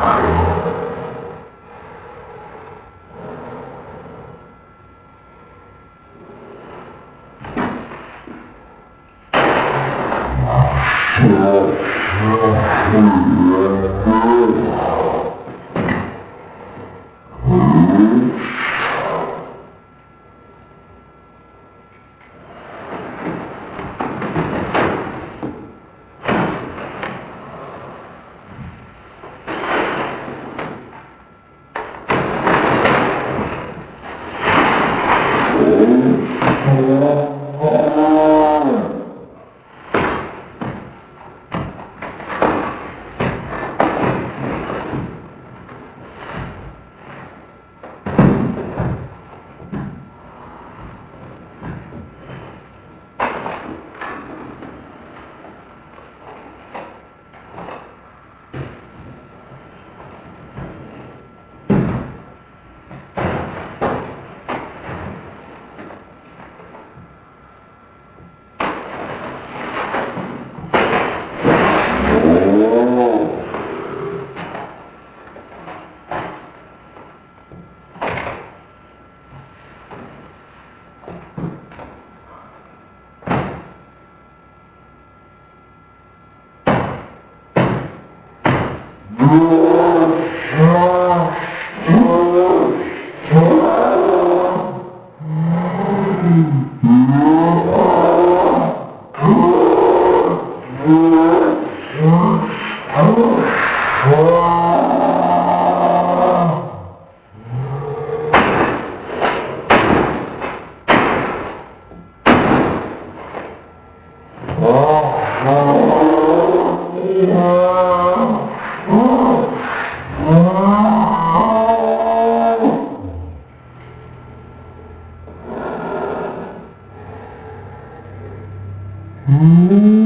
Yeah. Ooh. Oh.